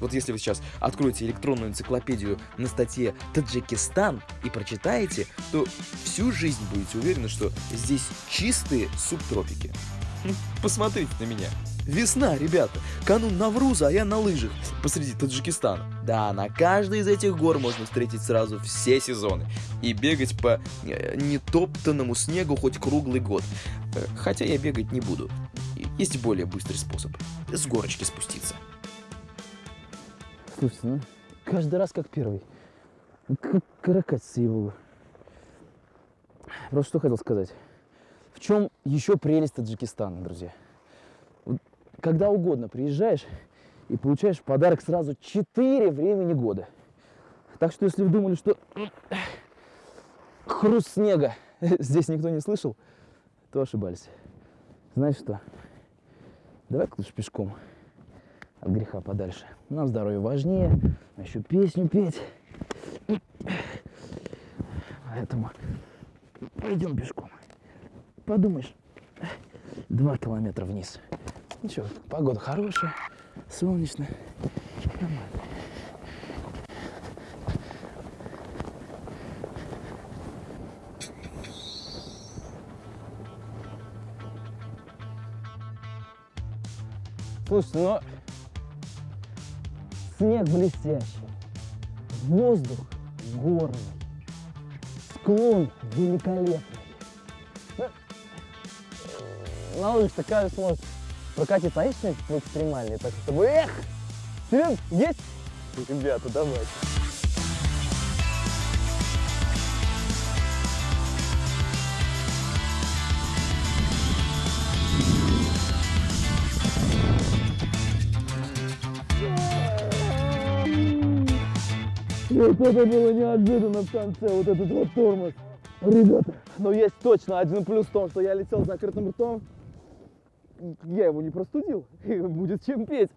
Вот если вы сейчас откроете электронную энциклопедию на статье «Таджикистан» и прочитаете, то всю жизнь будете уверены, что здесь чистые субтропики. Хм, Посмотрите на меня. Весна, ребята. Канун Навруза, а я на лыжах посреди Таджикистана. Да, на каждой из этих гор можно встретить сразу все сезоны. И бегать по э, нетоптанному снегу хоть круглый год. Э, Хотя я бегать не буду. Есть более быстрый способ. С горочки спуститься. Слушайте, ну, каждый раз как первый. Ну, Как каракатица его. Просто что хотел сказать. В чем еще прелесть Таджикистана, друзья? Когда угодно приезжаешь и получаешь подарок сразу 4 времени года. Так что если вы думали, что хруст снега здесь никто не слышал, то ошибались. Знаешь что? Давай-ка лучше пешком от греха подальше. Нам здоровье важнее, еще песню петь. Поэтому пойдем пешком. Подумаешь, два километра вниз. Ничего, погода хорошая, солнечно. Нормально. Слушайте, ну снег блестящий, воздух горный, склон великолепный. Ну, На лыжах такая сможет прокатиться, а есть что-нибудь экстремальное, так чтобы, эх, Серёг, есть? Ребята, давайте. Вот это было неожиданно в конце, вот этот вот тормоз. Ребята, но есть точно один плюс в том, что я летел с закрытым ртом. Я его не простудил, и будет чем петь.